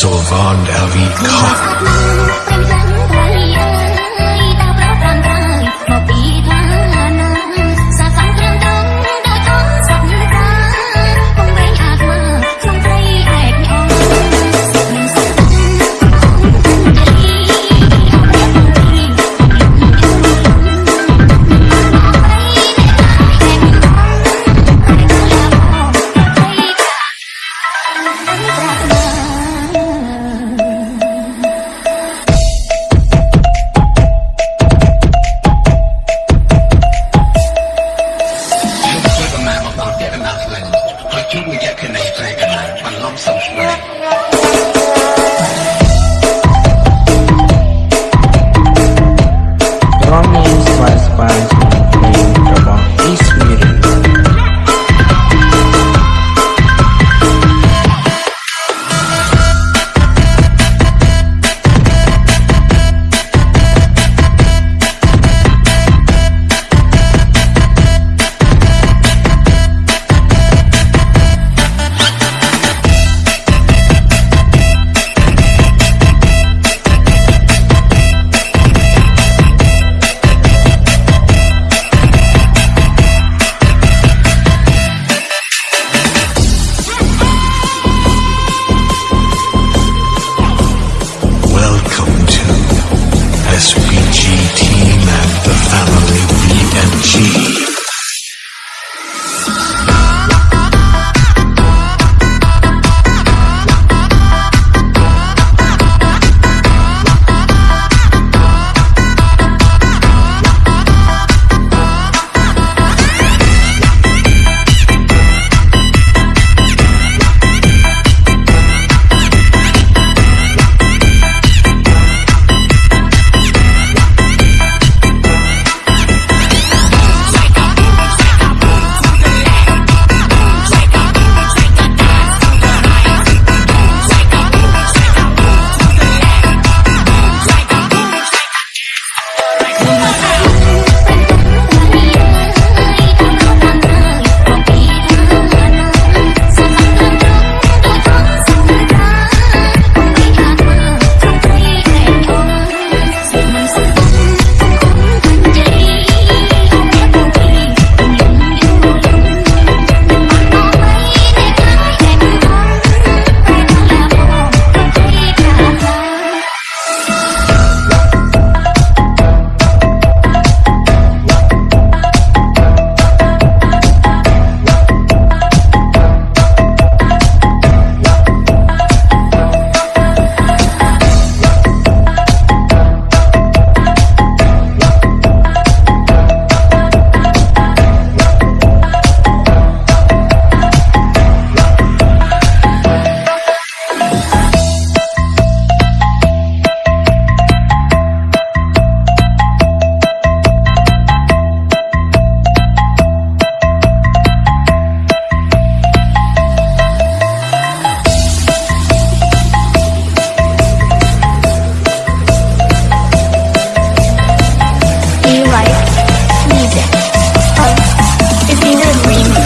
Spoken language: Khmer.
Sylvan Avi Khan. 你。